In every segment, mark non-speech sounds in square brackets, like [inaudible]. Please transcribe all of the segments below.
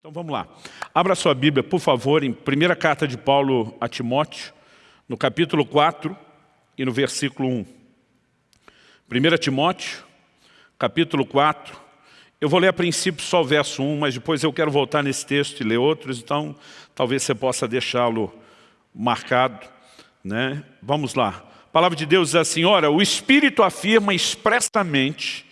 Então vamos lá. Abra sua Bíblia, por favor, em primeira carta de Paulo a Timóteo, no capítulo 4 e no versículo 1. 1 Timóteo, capítulo 4. Eu vou ler a princípio só o verso 1, mas depois eu quero voltar nesse texto e ler outros, então talvez você possa deixá-lo marcado. Né? Vamos lá. A palavra de Deus diz assim, ora, o Espírito afirma expressamente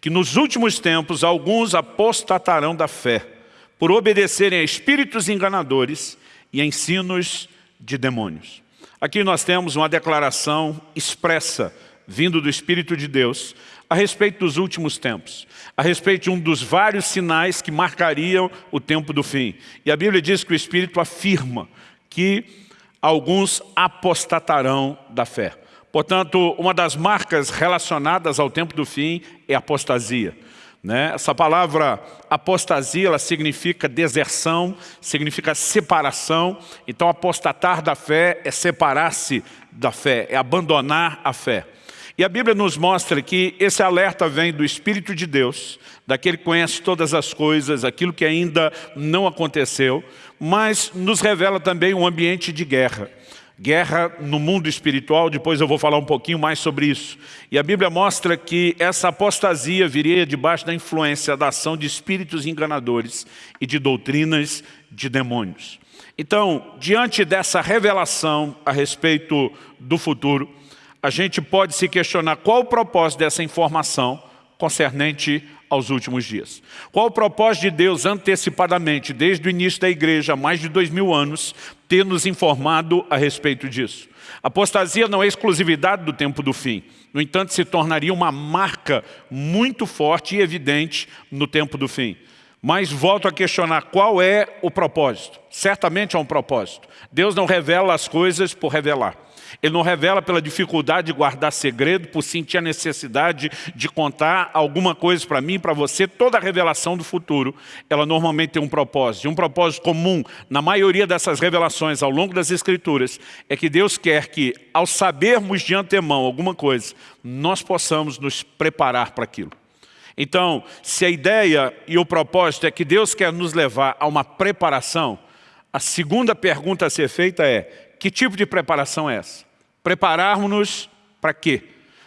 que nos últimos tempos alguns apostatarão da fé, por obedecerem a espíritos enganadores e a ensinos de demônios. Aqui nós temos uma declaração expressa, vindo do Espírito de Deus, a respeito dos últimos tempos, a respeito de um dos vários sinais que marcariam o tempo do fim. E a Bíblia diz que o Espírito afirma que alguns apostatarão da fé. Portanto, uma das marcas relacionadas ao tempo do fim é a apostasia. Né? Essa palavra apostasia, ela significa deserção, significa separação. Então, apostatar da fé é separar-se da fé, é abandonar a fé. E a Bíblia nos mostra que esse alerta vem do Espírito de Deus, daquele que conhece todas as coisas, aquilo que ainda não aconteceu, mas nos revela também um ambiente de guerra guerra no mundo espiritual, depois eu vou falar um pouquinho mais sobre isso. E a Bíblia mostra que essa apostasia viria debaixo da influência da ação de espíritos enganadores e de doutrinas de demônios. Então, diante dessa revelação a respeito do futuro, a gente pode se questionar qual o propósito dessa informação concernente aos últimos dias. Qual o propósito de Deus antecipadamente, desde o início da igreja, há mais de dois mil anos, ter nos informado a respeito disso? Apostasia não é exclusividade do tempo do fim. No entanto, se tornaria uma marca muito forte e evidente no tempo do fim. Mas volto a questionar qual é o propósito. Certamente é um propósito. Deus não revela as coisas por revelar. Ele não revela pela dificuldade de guardar segredo, por sentir a necessidade de contar alguma coisa para mim, para você. Toda a revelação do futuro, ela normalmente tem um propósito. E um propósito comum na maioria dessas revelações ao longo das Escrituras é que Deus quer que, ao sabermos de antemão alguma coisa, nós possamos nos preparar para aquilo. Então, se a ideia e o propósito é que Deus quer nos levar a uma preparação, a segunda pergunta a ser feita é, que tipo de preparação é essa? Prepararmos-nos para quê?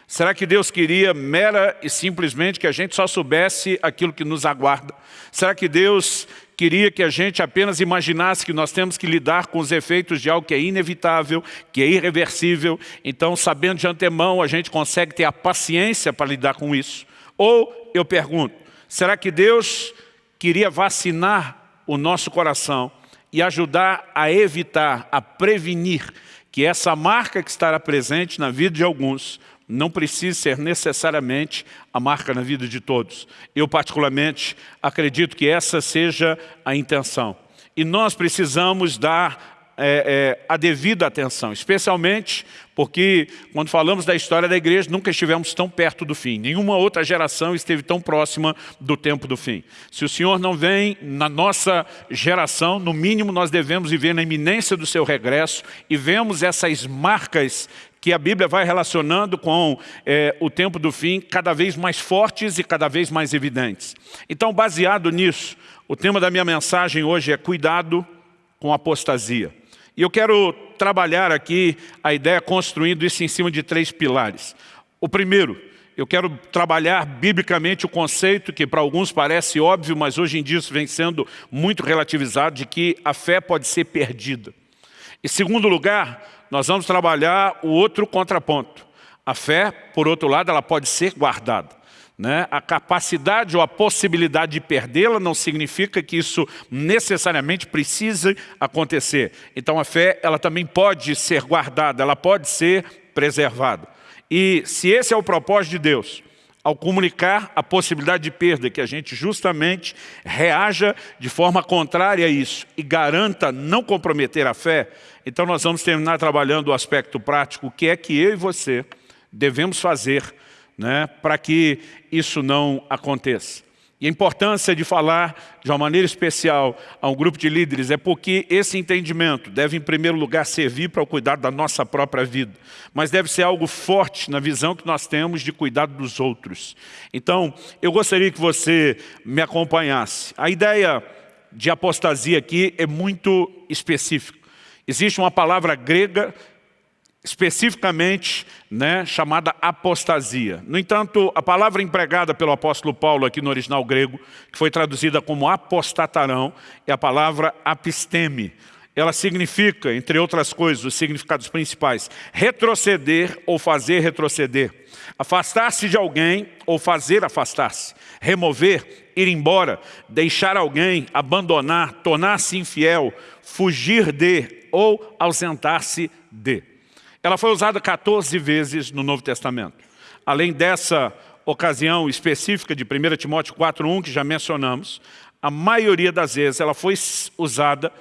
Será que Deus queria mera e simplesmente que a gente só soubesse aquilo que nos aguarda? Será que Deus queria que a gente apenas imaginasse que nós temos que lidar com os efeitos de algo que é inevitável, que é irreversível, então sabendo de antemão a gente consegue ter a paciência para lidar com isso? Ou, eu pergunto, será que Deus queria vacinar o nosso coração e ajudar a evitar, a prevenir que essa marca que estará presente na vida de alguns não precise ser necessariamente a marca na vida de todos. Eu, particularmente, acredito que essa seja a intenção. E nós precisamos dar é, é, a devida atenção, especialmente porque quando falamos da história da igreja, nunca estivemos tão perto do fim. Nenhuma outra geração esteve tão próxima do tempo do fim. Se o Senhor não vem na nossa geração, no mínimo nós devemos viver na iminência do seu regresso e vemos essas marcas que a Bíblia vai relacionando com é, o tempo do fim cada vez mais fortes e cada vez mais evidentes. Então, baseado nisso, o tema da minha mensagem hoje é cuidado com apostasia. E eu quero trabalhar aqui a ideia construindo isso em cima de três pilares. O primeiro, eu quero trabalhar biblicamente o conceito que para alguns parece óbvio, mas hoje em dia isso vem sendo muito relativizado, de que a fé pode ser perdida. Em segundo lugar, nós vamos trabalhar o outro contraponto. A fé, por outro lado, ela pode ser guardada. Né? A capacidade ou a possibilidade de perdê-la não significa que isso necessariamente precise acontecer. Então a fé ela também pode ser guardada, ela pode ser preservada. E se esse é o propósito de Deus, ao comunicar a possibilidade de perda, que a gente justamente reaja de forma contrária a isso e garanta não comprometer a fé, então nós vamos terminar trabalhando o aspecto prático, o que é que eu e você devemos fazer né, para que isso não aconteça. E a importância de falar de uma maneira especial a um grupo de líderes é porque esse entendimento deve, em primeiro lugar, servir para o cuidado da nossa própria vida, mas deve ser algo forte na visão que nós temos de cuidado dos outros. Então, eu gostaria que você me acompanhasse. A ideia de apostasia aqui é muito específico. Existe uma palavra grega especificamente né, chamada apostasia. No entanto, a palavra empregada pelo apóstolo Paulo aqui no original grego, que foi traduzida como apostatarão, é a palavra apisteme. Ela significa, entre outras coisas, os significados principais, retroceder ou fazer retroceder, afastar-se de alguém ou fazer afastar-se, remover, ir embora, deixar alguém, abandonar, tornar-se infiel, fugir de ou ausentar-se de. Ela foi usada 14 vezes no Novo Testamento. Além dessa ocasião específica de 1 Timóteo 4.1, que já mencionamos, a maioria das vezes ela foi usada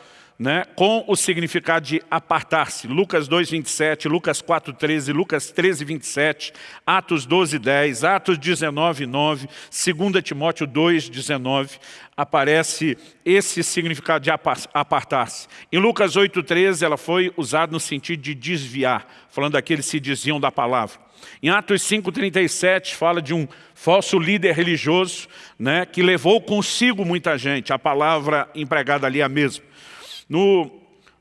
né, com o significado de apartar-se. Lucas 2, 27, Lucas 4, 13, Lucas 13, 27, Atos 12, 10, Atos 19, 9, 2 Timóteo 2, 19, aparece esse significado de apartar-se. Em Lucas 8, 13, ela foi usada no sentido de desviar, falando daqueles que se desviam da palavra. Em Atos 5,37 fala de um falso líder religioso né, que levou consigo muita gente. A palavra empregada ali é a mesma. No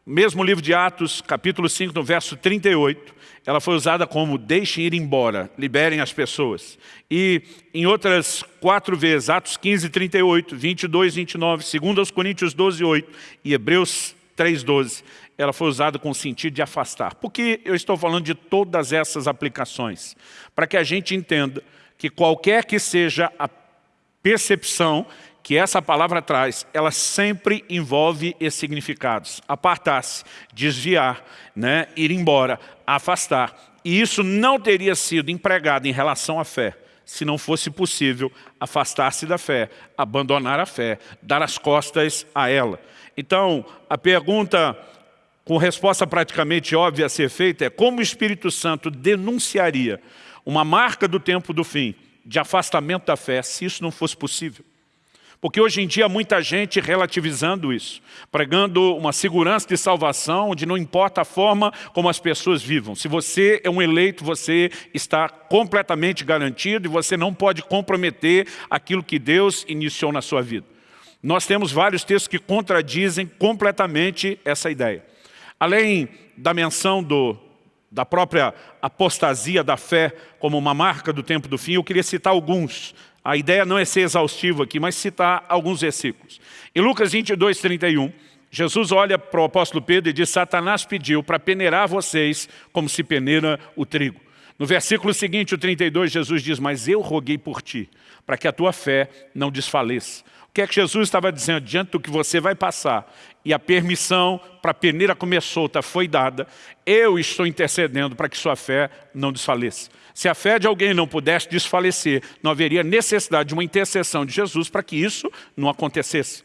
mesmo livro de Atos, capítulo 5, no verso 38, ela foi usada como deixem ir embora, liberem as pessoas. E em outras quatro vezes, Atos 15, 38, 22, 29, 2 Coríntios 12, 8 e Hebreus 3, 12, ela foi usada com o sentido de afastar. Por que eu estou falando de todas essas aplicações? Para que a gente entenda que qualquer que seja a percepção que essa palavra traz, ela sempre envolve esses significados. Apartar-se, desviar, né, ir embora, afastar. E isso não teria sido empregado em relação à fé, se não fosse possível afastar-se da fé, abandonar a fé, dar as costas a ela. Então, a pergunta com resposta praticamente óbvia a ser feita é como o Espírito Santo denunciaria uma marca do tempo do fim, de afastamento da fé, se isso não fosse possível. Porque hoje em dia muita gente relativizando isso, pregando uma segurança de salvação, onde não importa a forma como as pessoas vivam. Se você é um eleito, você está completamente garantido e você não pode comprometer aquilo que Deus iniciou na sua vida. Nós temos vários textos que contradizem completamente essa ideia. Além da menção do, da própria apostasia da fé como uma marca do tempo do fim, eu queria citar alguns a ideia não é ser exaustivo aqui, mas citar alguns versículos. Em Lucas 22, 31, Jesus olha para o apóstolo Pedro e diz, Satanás pediu para peneirar vocês como se peneira o trigo. No versículo seguinte, o 32, Jesus diz, mas eu roguei por ti, para que a tua fé não desfaleça. O que é que Jesus estava dizendo? Diante do que você vai passar e a permissão para a peneira comer solta foi dada, eu estou intercedendo para que sua fé não desfaleça. Se a fé de alguém não pudesse desfalecer, não haveria necessidade de uma intercessão de Jesus para que isso não acontecesse.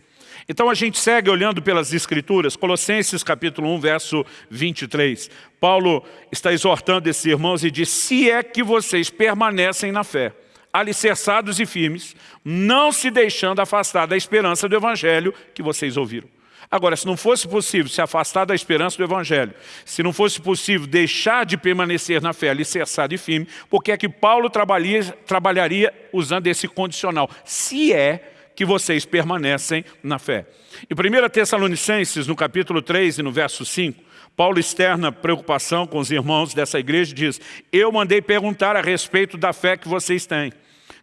Então a gente segue olhando pelas Escrituras, Colossenses capítulo 1, verso 23. Paulo está exortando esses irmãos e diz, se é que vocês permanecem na fé, alicerçados e firmes, não se deixando afastar da esperança do Evangelho que vocês ouviram. Agora, se não fosse possível se afastar da esperança do Evangelho, se não fosse possível deixar de permanecer na fé alicerçado e firme, por que é que Paulo trabalharia, trabalharia usando esse condicional? Se é que vocês permanecem na fé. Em 1 Tessalonicenses, no capítulo 3 e no verso 5, Paulo externa preocupação com os irmãos dessa igreja e diz, eu mandei perguntar a respeito da fé que vocês têm,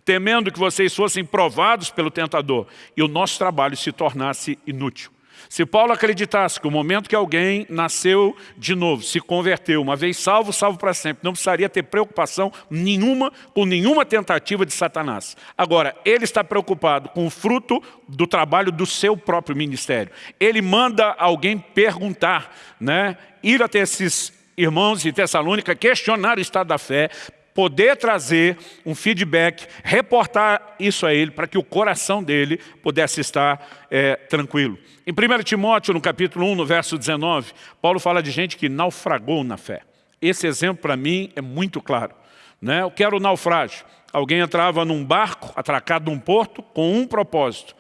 temendo que vocês fossem provados pelo tentador e o nosso trabalho se tornasse inútil. Se Paulo acreditasse que o momento que alguém nasceu de novo, se converteu, uma vez salvo, salvo para sempre, não precisaria ter preocupação nenhuma com nenhuma tentativa de Satanás. Agora, ele está preocupado com o fruto do trabalho do seu próprio ministério. Ele manda alguém perguntar, né, ir até esses irmãos de Tessalônica, questionar o estado da fé, poder trazer um feedback, reportar isso a ele, para que o coração dele pudesse estar é, tranquilo. Em 1 Timóteo, no capítulo 1, no verso 19, Paulo fala de gente que naufragou na fé. Esse exemplo, para mim, é muito claro. Né? Eu quero o naufrágio. Alguém entrava num barco, atracado num porto, com um propósito.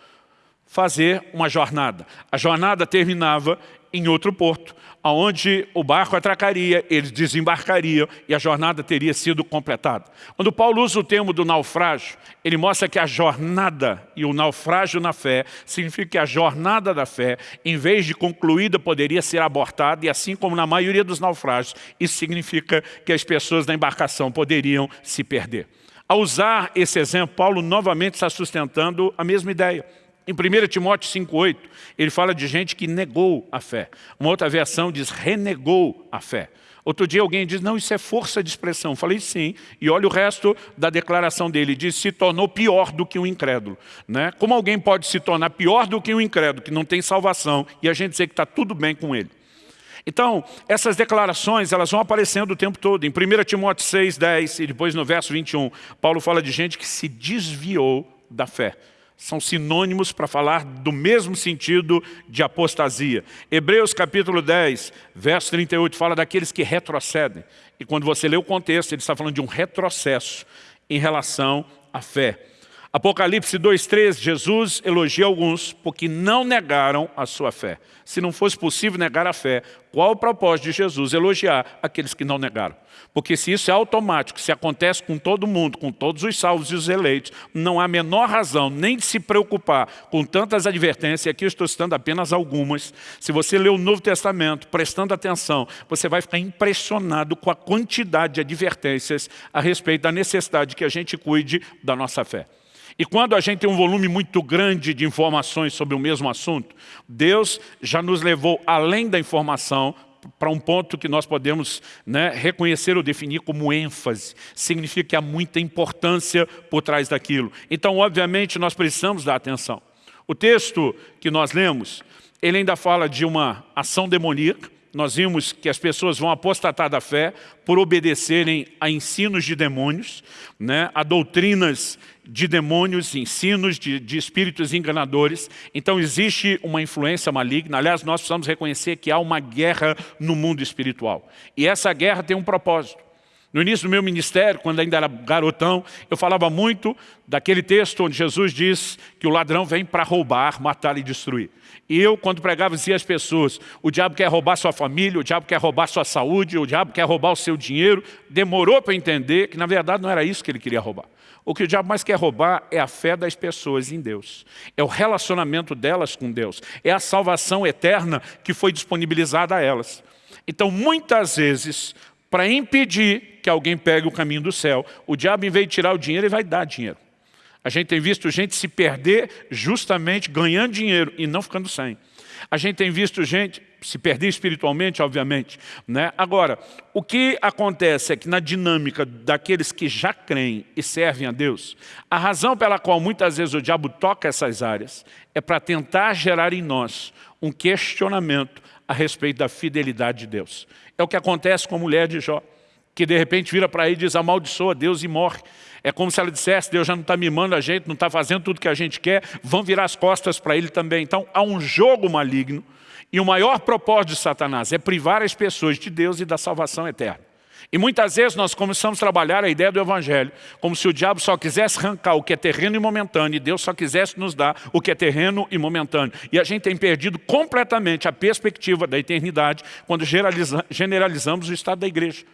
fazer uma jornada. A jornada terminava em outro porto, onde o barco atracaria, eles desembarcariam e a jornada teria sido completada. Quando Paulo usa o termo do naufrágio, ele mostra que a jornada e o naufrágio na fé significa que a jornada da fé, em vez de concluída, poderia ser abortada e assim como na maioria dos naufrágios, isso significa que as pessoas da embarcação poderiam se perder. Ao usar esse exemplo, Paulo novamente está sustentando a mesma ideia. Em 1 Timóteo 5,8, ele fala de gente que negou a fé. Uma outra versão diz renegou a fé. Outro dia alguém diz, não, isso é força de expressão. Eu falei, sim. E olha o resto da declaração dele. Diz, se tornou pior do que um incrédulo. Né? Como alguém pode se tornar pior do que um incrédulo, que não tem salvação, e a gente dizer que está tudo bem com ele? Então, essas declarações, elas vão aparecendo o tempo todo. Em 1 Timóteo 6, 10 e depois no verso 21, Paulo fala de gente que se desviou da fé são sinônimos para falar do mesmo sentido de apostasia. Hebreus capítulo 10, verso 38, fala daqueles que retrocedem. E quando você lê o contexto, ele está falando de um retrocesso em relação à fé. Apocalipse 2,13, Jesus elogia alguns porque não negaram a sua fé. Se não fosse possível negar a fé, qual o propósito de Jesus elogiar aqueles que não negaram? Porque se isso é automático, se acontece com todo mundo, com todos os salvos e os eleitos, não há a menor razão nem de se preocupar com tantas advertências, e aqui eu estou citando apenas algumas. Se você ler o Novo Testamento, prestando atenção, você vai ficar impressionado com a quantidade de advertências a respeito da necessidade que a gente cuide da nossa fé. E quando a gente tem um volume muito grande de informações sobre o mesmo assunto, Deus já nos levou além da informação para um ponto que nós podemos né, reconhecer ou definir como ênfase. Significa que há muita importância por trás daquilo. Então, obviamente, nós precisamos dar atenção. O texto que nós lemos, ele ainda fala de uma ação demoníaca, nós vimos que as pessoas vão apostatar da fé por obedecerem a ensinos de demônios, né, a doutrinas de demônios, ensinos de, de espíritos enganadores. Então existe uma influência maligna. Aliás, nós precisamos reconhecer que há uma guerra no mundo espiritual. E essa guerra tem um propósito. No início do meu ministério, quando ainda era garotão, eu falava muito daquele texto onde Jesus diz que o ladrão vem para roubar, matar e destruir. E eu, quando pregava, dizia às pessoas, o diabo quer roubar sua família, o diabo quer roubar sua saúde, o diabo quer roubar o seu dinheiro. Demorou para entender que, na verdade, não era isso que ele queria roubar. O que o diabo mais quer roubar é a fé das pessoas em Deus. É o relacionamento delas com Deus. É a salvação eterna que foi disponibilizada a elas. Então, muitas vezes, para impedir que alguém pegue o caminho do céu, o diabo, em vez de tirar o dinheiro, ele vai dar dinheiro. A gente tem visto gente se perder justamente ganhando dinheiro e não ficando sem. A gente tem visto gente se perder espiritualmente, obviamente. Né? Agora, o que acontece é que na dinâmica daqueles que já creem e servem a Deus, a razão pela qual muitas vezes o diabo toca essas áreas é para tentar gerar em nós um questionamento a respeito da fidelidade de Deus. É o que acontece com a mulher de Jó, que de repente vira para aí e diz, amaldiçoa Deus e morre. É como se ela dissesse, Deus já não está mimando a gente, não está fazendo tudo que a gente quer, vão virar as costas para ele também. Então há um jogo maligno, e o maior propósito de Satanás é privar as pessoas de Deus e da salvação eterna. E muitas vezes nós começamos a trabalhar a ideia do Evangelho como se o diabo só quisesse arrancar o que é terreno e momentâneo e Deus só quisesse nos dar o que é terreno e momentâneo. E a gente tem perdido completamente a perspectiva da eternidade quando generalizamos o estado da igreja.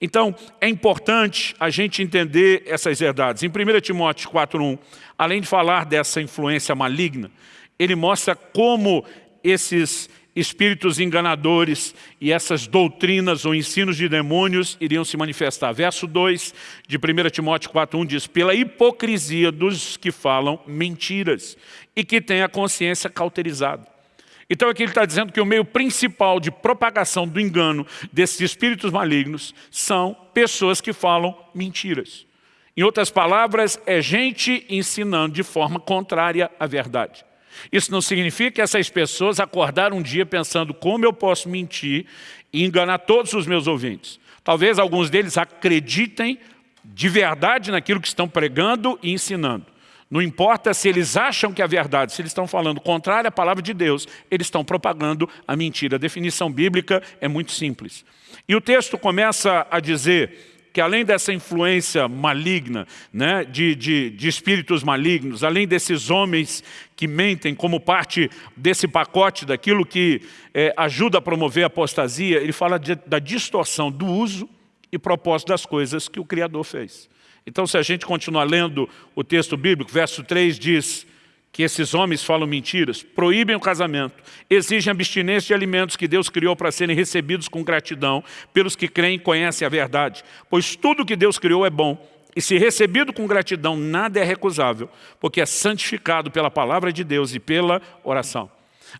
Então, é importante a gente entender essas verdades. Em 1 Timóteo 4.1, além de falar dessa influência maligna, ele mostra como esses espíritos enganadores e essas doutrinas ou ensinos de demônios iriam se manifestar. Verso 2 de 1 Timóteo 4.1 diz, pela hipocrisia dos que falam mentiras e que têm a consciência cauterizada. Então aqui ele está dizendo que o meio principal de propagação do engano desses espíritos malignos são pessoas que falam mentiras. Em outras palavras, é gente ensinando de forma contrária à verdade. Isso não significa que essas pessoas acordaram um dia pensando como eu posso mentir e enganar todos os meus ouvintes. Talvez alguns deles acreditem de verdade naquilo que estão pregando e ensinando. Não importa se eles acham que é verdade, se eles estão falando contrário à palavra de Deus, eles estão propagando a mentira. A definição bíblica é muito simples. E o texto começa a dizer que além dessa influência maligna, né, de, de, de espíritos malignos, além desses homens que mentem como parte desse pacote, daquilo que é, ajuda a promover a apostasia, ele fala de, da distorção do uso e propósito das coisas que o Criador fez. Então, se a gente continuar lendo o texto bíblico, verso 3 diz que esses homens falam mentiras, proíbem o casamento, exigem abstinência de alimentos que Deus criou para serem recebidos com gratidão pelos que creem e conhecem a verdade. Pois tudo que Deus criou é bom, e se recebido com gratidão, nada é recusável, porque é santificado pela palavra de Deus e pela oração.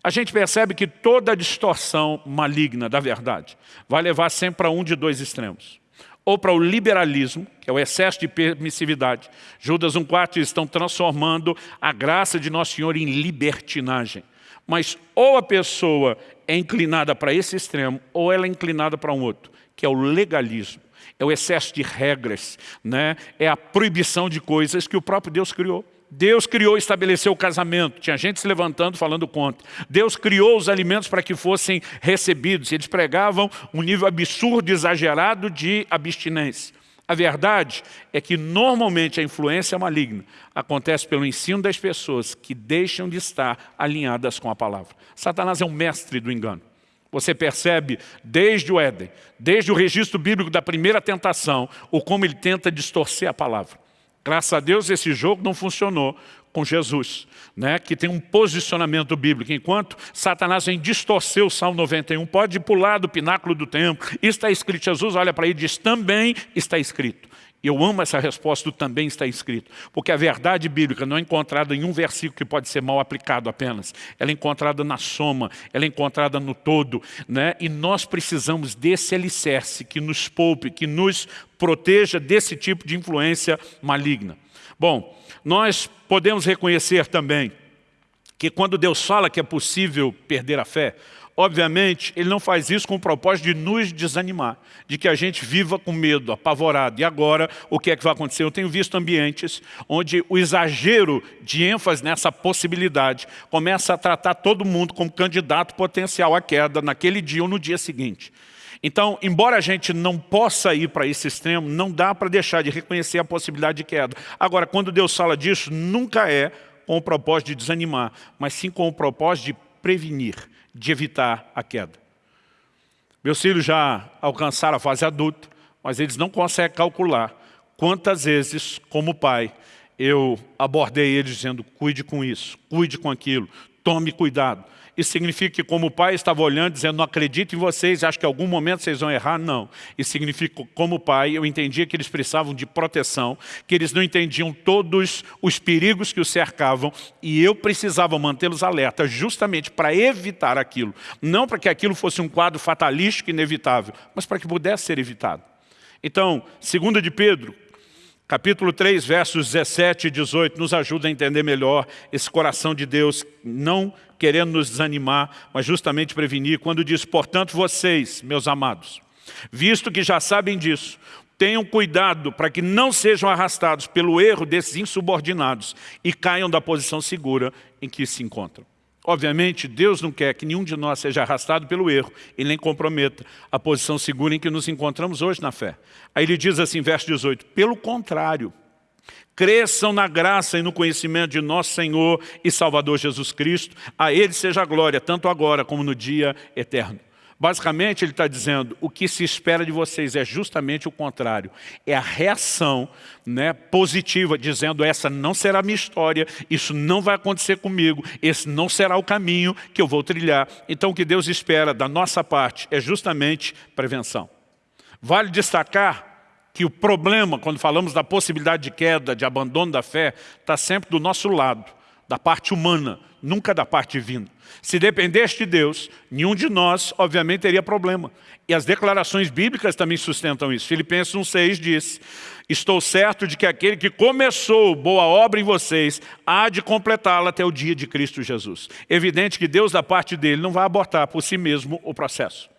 A gente percebe que toda distorção maligna da verdade vai levar sempre para um de dois extremos ou para o liberalismo, que é o excesso de permissividade. Judas 1,4 estão transformando a graça de Nosso Senhor em libertinagem. Mas ou a pessoa é inclinada para esse extremo, ou ela é inclinada para um outro, que é o legalismo. É o excesso de regras, né? é a proibição de coisas que o próprio Deus criou. Deus criou e estabeleceu o casamento. Tinha gente se levantando falando contra. Deus criou os alimentos para que fossem recebidos. Eles pregavam um nível absurdo, exagerado de abstinência. A verdade é que normalmente a influência maligna acontece pelo ensino das pessoas que deixam de estar alinhadas com a palavra. Satanás é um mestre do engano. Você percebe desde o Éden, desde o registro bíblico da primeira tentação, o como ele tenta distorcer a palavra. Graças a Deus esse jogo não funcionou com Jesus, né, que tem um posicionamento bíblico. Enquanto Satanás vem distorcer o Salmo 91, pode pular do pináculo do templo, está escrito, Jesus olha para ele e diz, também está escrito. Eu amo essa resposta do também está escrito, porque a verdade bíblica não é encontrada em um versículo que pode ser mal aplicado apenas. Ela é encontrada na soma, ela é encontrada no todo. Né? E nós precisamos desse alicerce que nos poupe, que nos proteja desse tipo de influência maligna. Bom, nós podemos reconhecer também que quando Deus fala que é possível perder a fé, Obviamente, ele não faz isso com o propósito de nos desanimar, de que a gente viva com medo, apavorado. E agora, o que é que vai acontecer? Eu tenho visto ambientes onde o exagero de ênfase nessa possibilidade começa a tratar todo mundo como candidato potencial à queda naquele dia ou no dia seguinte. Então, embora a gente não possa ir para esse extremo, não dá para deixar de reconhecer a possibilidade de queda. Agora, quando Deus fala disso, nunca é com o propósito de desanimar, mas sim com o propósito de prevenir de evitar a queda. Meus filhos já alcançaram a fase adulta, mas eles não conseguem calcular quantas vezes, como pai, eu abordei eles dizendo, cuide com isso, cuide com aquilo, tome cuidado. Isso significa que como o pai estava olhando, dizendo, não acredito em vocês, acho que em algum momento vocês vão errar? Não. Isso significa como pai, eu entendia que eles precisavam de proteção, que eles não entendiam todos os perigos que os cercavam e eu precisava mantê-los alerta justamente para evitar aquilo. Não para que aquilo fosse um quadro fatalístico inevitável, mas para que pudesse ser evitado. Então, segunda de Pedro, Capítulo 3, versos 17 e 18, nos ajuda a entender melhor esse coração de Deus, não querendo nos desanimar, mas justamente prevenir, quando diz, portanto, vocês, meus amados, visto que já sabem disso, tenham cuidado para que não sejam arrastados pelo erro desses insubordinados e caiam da posição segura em que se encontram. Obviamente, Deus não quer que nenhum de nós seja arrastado pelo erro e nem comprometa a posição segura em que nos encontramos hoje na fé. Aí ele diz assim, verso 18, pelo contrário, cresçam na graça e no conhecimento de nosso Senhor e Salvador Jesus Cristo, a Ele seja a glória, tanto agora como no dia eterno. Basicamente, ele está dizendo, o que se espera de vocês é justamente o contrário. É a reação né, positiva, dizendo, essa não será a minha história, isso não vai acontecer comigo, esse não será o caminho que eu vou trilhar. Então, o que Deus espera da nossa parte é justamente prevenção. Vale destacar que o problema, quando falamos da possibilidade de queda, de abandono da fé, está sempre do nosso lado, da parte humana, nunca da parte divina. Se dependesse de Deus, nenhum de nós, obviamente, teria problema. E as declarações bíblicas também sustentam isso. Filipenses 1,6 diz, Estou certo de que aquele que começou boa obra em vocês, há de completá-la até o dia de Cristo Jesus. Evidente que Deus, da parte dele, não vai abortar por si mesmo o processo.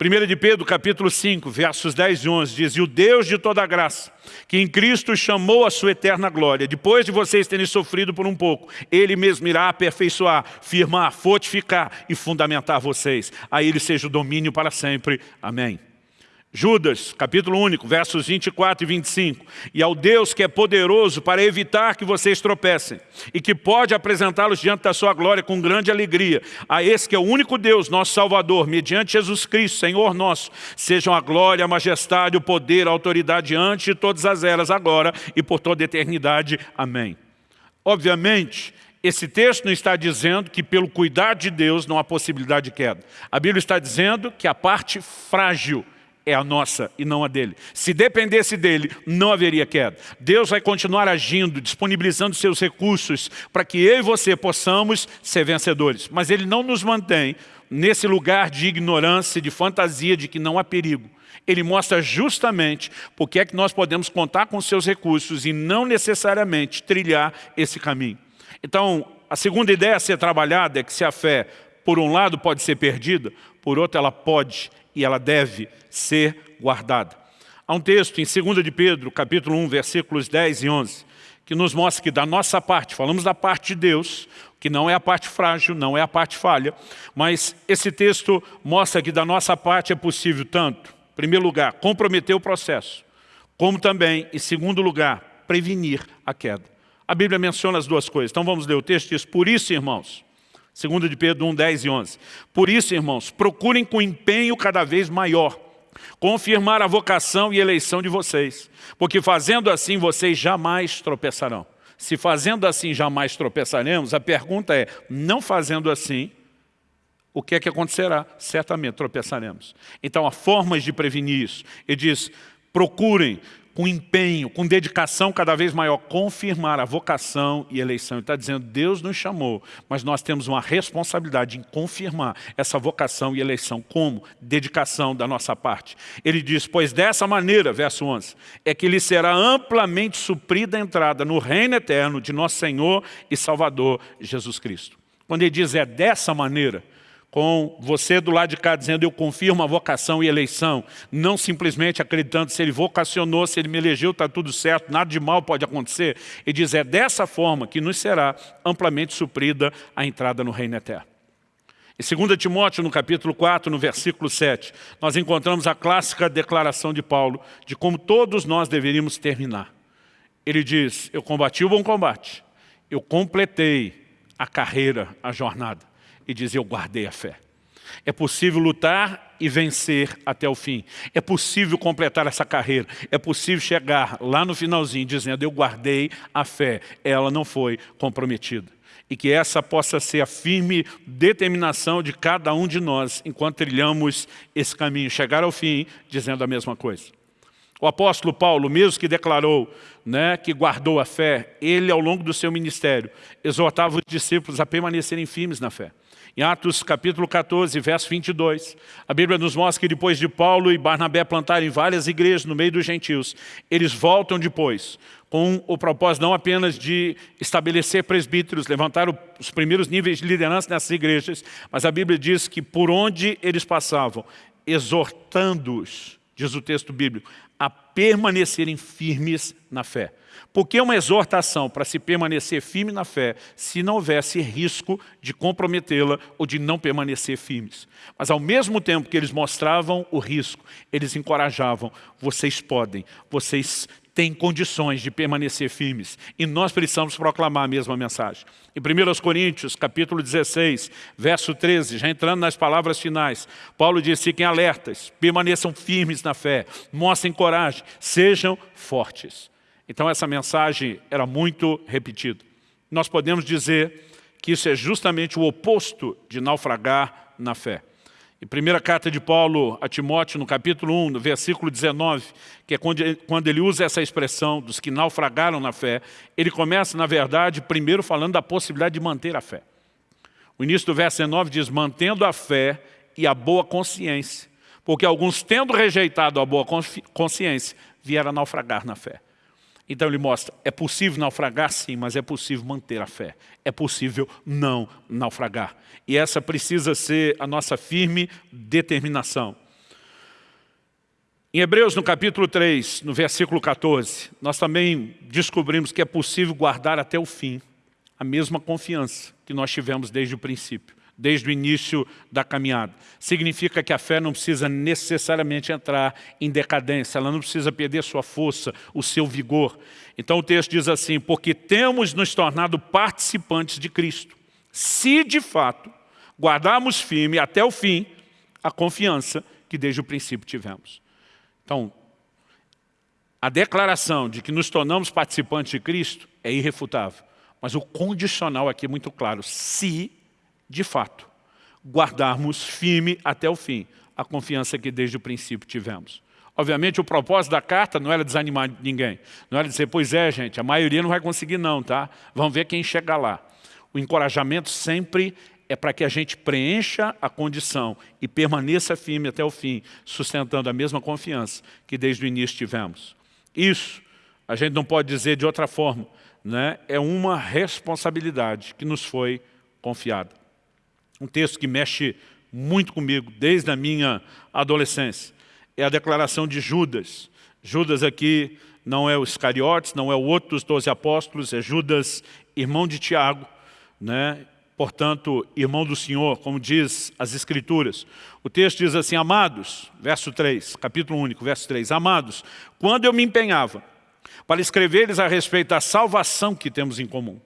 1 de Pedro, capítulo 5, versos 10 e 11, diz, E o Deus de toda graça, que em Cristo chamou a sua eterna glória, depois de vocês terem sofrido por um pouco, Ele mesmo irá aperfeiçoar, firmar, fortificar e fundamentar vocês. A Ele seja o domínio para sempre. Amém. Judas, capítulo único, versos 24 e 25. E ao Deus que é poderoso para evitar que vocês tropecem e que pode apresentá-los diante da sua glória com grande alegria, a esse que é o único Deus, nosso Salvador, mediante Jesus Cristo, Senhor nosso, sejam a glória, a majestade, o poder, a autoridade antes de todas as eras, agora e por toda a eternidade. Amém. Obviamente, esse texto não está dizendo que pelo cuidar de Deus não há possibilidade de queda. A Bíblia está dizendo que a parte frágil é a nossa e não a dele. Se dependesse dele, não haveria queda. Deus vai continuar agindo, disponibilizando seus recursos para que eu e você possamos ser vencedores. Mas ele não nos mantém nesse lugar de ignorância, de fantasia, de que não há perigo. Ele mostra justamente porque é que nós podemos contar com seus recursos e não necessariamente trilhar esse caminho. Então, a segunda ideia a ser trabalhada é que se a fé, por um lado, pode ser perdida, por outro, ela pode e ela deve ser guardada. Há um texto em 2 de Pedro, capítulo 1, versículos 10 e 11, que nos mostra que da nossa parte, falamos da parte de Deus, que não é a parte frágil, não é a parte falha, mas esse texto mostra que da nossa parte é possível tanto, em primeiro lugar, comprometer o processo, como também, em segundo lugar, prevenir a queda. A Bíblia menciona as duas coisas. Então vamos ler o texto, diz, por isso, irmãos, Segundo de Pedro 1, 10 e 11. Por isso, irmãos, procurem com empenho cada vez maior confirmar a vocação e eleição de vocês, porque fazendo assim vocês jamais tropeçarão. Se fazendo assim jamais tropeçaremos, a pergunta é, não fazendo assim, o que é que acontecerá? Certamente tropeçaremos. Então há formas de prevenir isso. Ele diz, procurem com empenho, com dedicação cada vez maior, confirmar a vocação e eleição. Ele está dizendo, Deus nos chamou, mas nós temos uma responsabilidade em confirmar essa vocação e eleição. Como? Dedicação da nossa parte. Ele diz, pois dessa maneira, verso 11, é que lhe será amplamente suprida a entrada no reino eterno de nosso Senhor e Salvador Jesus Cristo. Quando ele diz é dessa maneira, com você do lado de cá dizendo eu confirmo a vocação e eleição, não simplesmente acreditando se ele vocacionou, se ele me elegeu, está tudo certo, nada de mal pode acontecer. Ele diz, é dessa forma que nos será amplamente suprida a entrada no reino eterno. Em 2 Timóteo, no capítulo 4, no versículo 7, nós encontramos a clássica declaração de Paulo de como todos nós deveríamos terminar. Ele diz, eu combati o bom combate, eu completei a carreira, a jornada e diz, eu guardei a fé. É possível lutar e vencer até o fim. É possível completar essa carreira. É possível chegar lá no finalzinho dizendo, eu guardei a fé. Ela não foi comprometida. E que essa possa ser a firme determinação de cada um de nós enquanto trilhamos esse caminho. Chegar ao fim dizendo a mesma coisa. O apóstolo Paulo, mesmo que declarou né, que guardou a fé, ele ao longo do seu ministério exortava os discípulos a permanecerem firmes na fé. Em Atos capítulo 14, verso 22, a Bíblia nos mostra que depois de Paulo e Barnabé plantarem várias igrejas no meio dos gentios, eles voltam depois com o propósito não apenas de estabelecer presbíteros, levantar os primeiros níveis de liderança nessas igrejas, mas a Bíblia diz que por onde eles passavam, exortando-os, diz o texto bíblico, a permanecerem firmes na fé. Por que uma exortação para se permanecer firme na fé se não houvesse risco de comprometê-la ou de não permanecer firmes? Mas ao mesmo tempo que eles mostravam o risco, eles encorajavam, vocês podem, vocês têm condições de permanecer firmes. E nós precisamos proclamar a mesma mensagem. Em 1 Coríntios, capítulo 16, verso 13, já entrando nas palavras finais, Paulo diz, fiquem alertas, permaneçam firmes na fé, mostrem coragem, sejam fortes. Então essa mensagem era muito repetida. Nós podemos dizer que isso é justamente o oposto de naufragar na fé. Em primeira carta de Paulo a Timóteo, no capítulo 1, no versículo 19, que é quando ele usa essa expressão dos que naufragaram na fé, ele começa, na verdade, primeiro falando da possibilidade de manter a fé. O início do verso 19 diz, mantendo a fé e a boa consciência, porque alguns, tendo rejeitado a boa consciência, vieram naufragar na fé. Então ele mostra, é possível naufragar sim, mas é possível manter a fé. É possível não naufragar. E essa precisa ser a nossa firme determinação. Em Hebreus, no capítulo 3, no versículo 14, nós também descobrimos que é possível guardar até o fim a mesma confiança que nós tivemos desde o princípio. Desde o início da caminhada. Significa que a fé não precisa necessariamente entrar em decadência, ela não precisa perder sua força, o seu vigor. Então o texto diz assim, porque temos nos tornado participantes de Cristo, se de fato guardarmos firme até o fim a confiança que desde o princípio tivemos. Então, a declaração de que nos tornamos participantes de Cristo é irrefutável. Mas o condicional aqui é muito claro. Se de fato, guardarmos firme até o fim a confiança que desde o princípio tivemos. Obviamente, o propósito da carta não era desanimar ninguém. Não era dizer, pois é, gente, a maioria não vai conseguir não, tá? Vamos ver quem chega lá. O encorajamento sempre é para que a gente preencha a condição e permaneça firme até o fim, sustentando a mesma confiança que desde o início tivemos. Isso, a gente não pode dizer de outra forma, né? é uma responsabilidade que nos foi confiada um texto que mexe muito comigo desde a minha adolescência. É a declaração de Judas. Judas aqui não é o Iscariotes, não é o outro dos doze apóstolos, é Judas, irmão de Tiago, né? portanto, irmão do Senhor, como diz as Escrituras. O texto diz assim, amados, verso 3, capítulo único, verso 3, amados, quando eu me empenhava para escrever-lhes a respeito da salvação que temos em comum.